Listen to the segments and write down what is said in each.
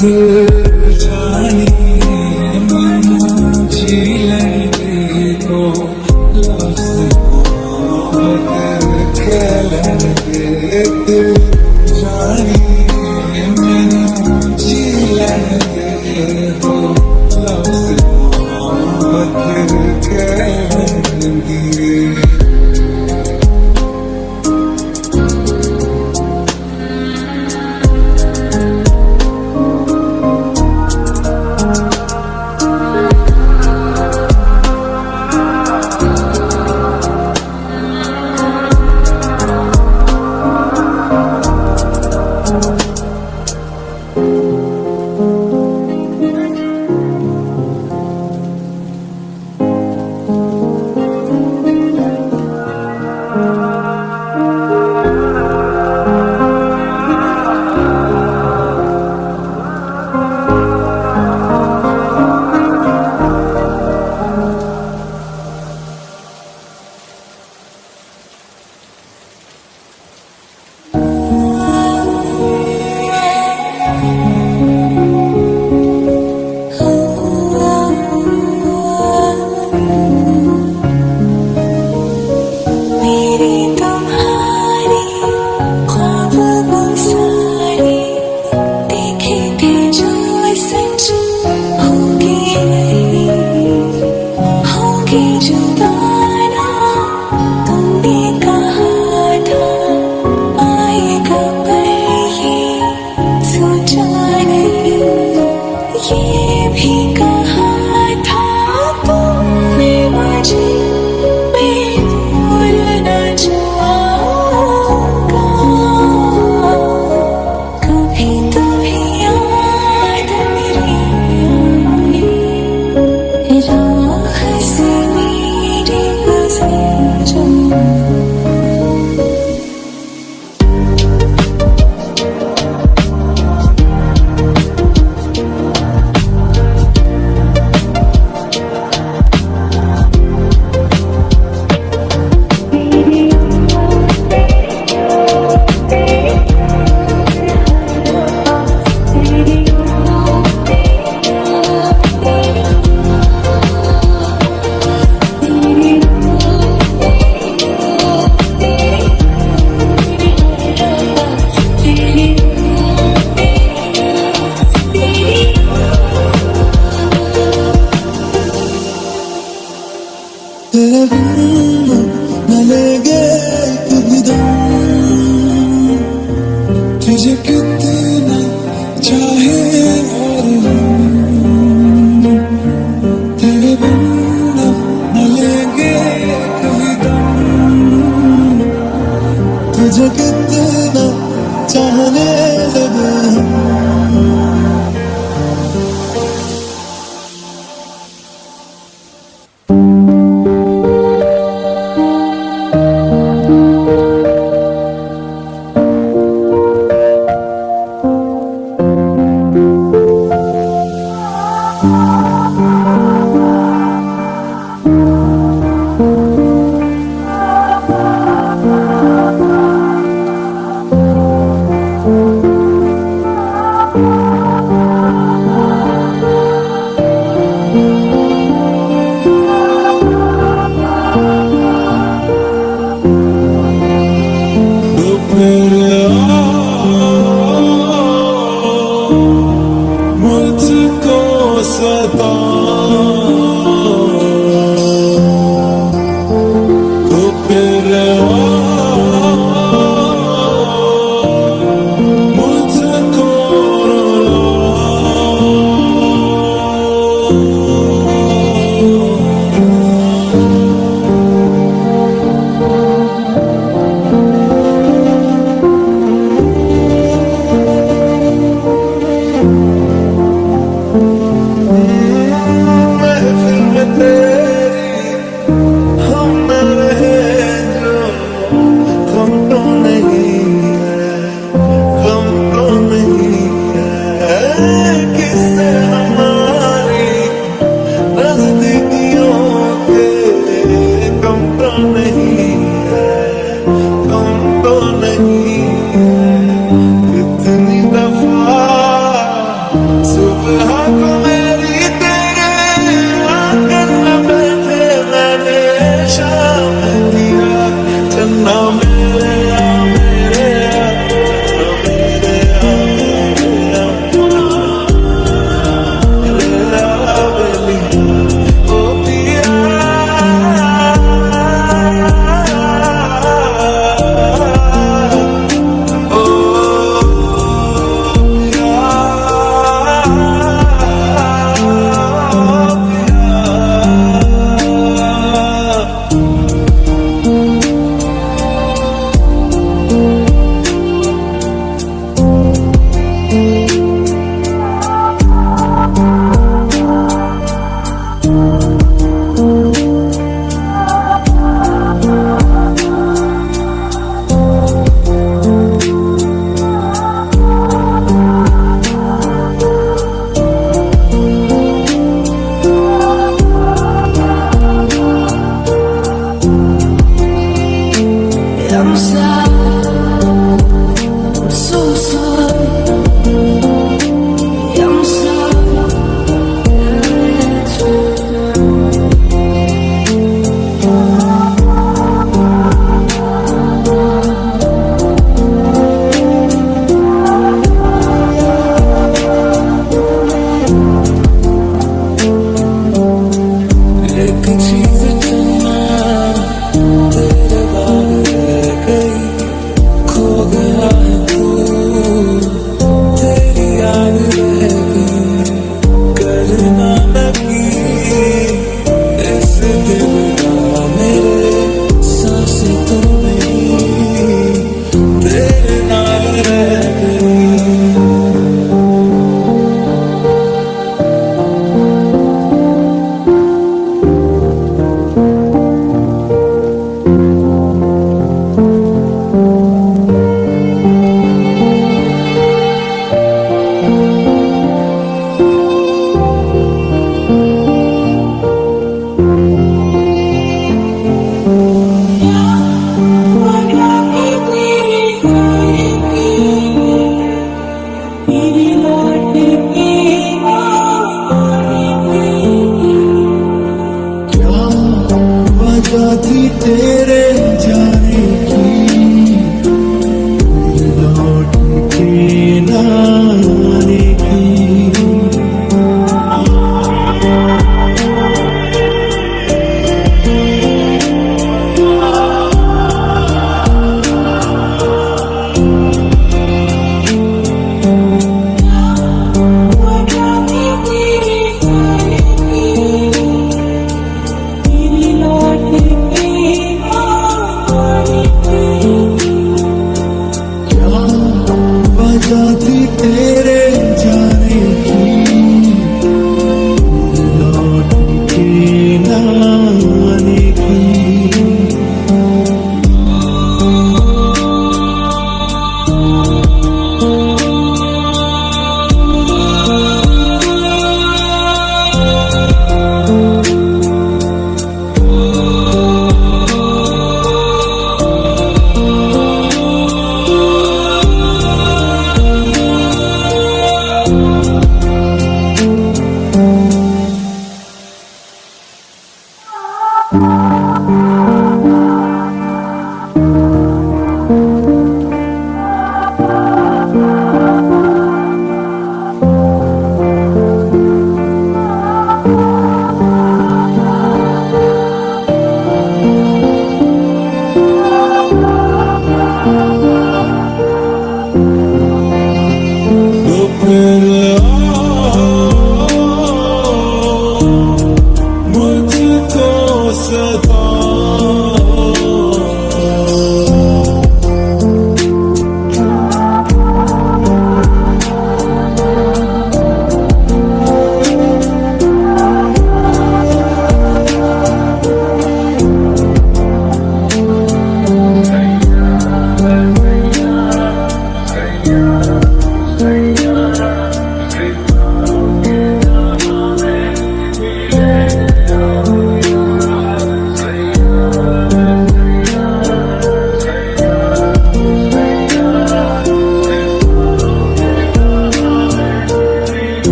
here 나에게 그비던 뒤집기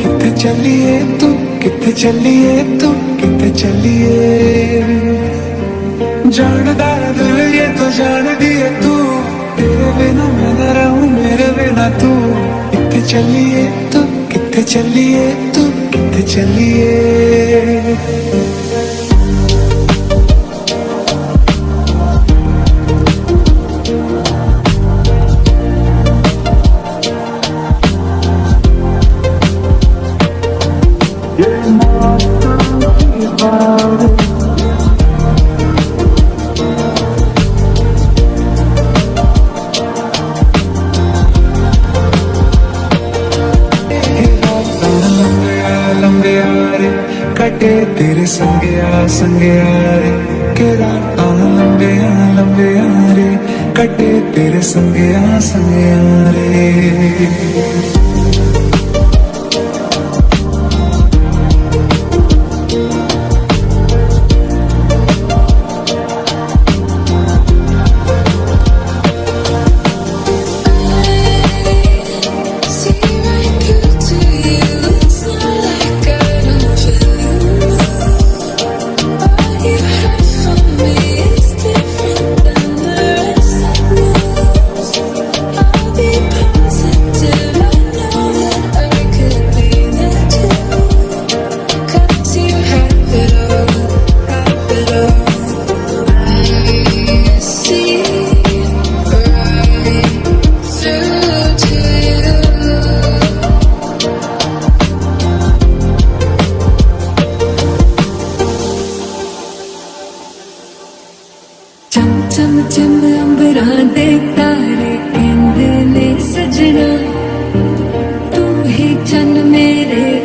किथे चलिए तू किथे चलिए तू किथे चलिए। जानदा दिल, ये तो जान दिए तू। तेरे बिना मैं ना रहूँ, मेरे बिना तू। किथे चलिए तू किथे चलिए तू किथे चलिए।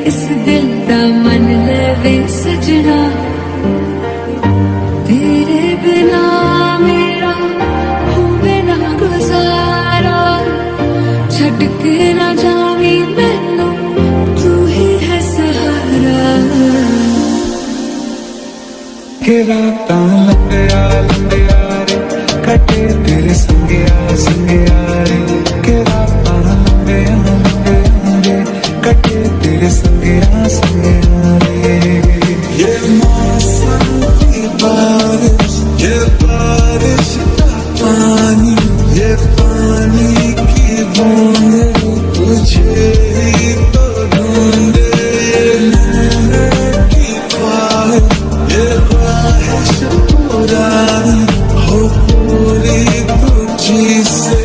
esse delírio. You said.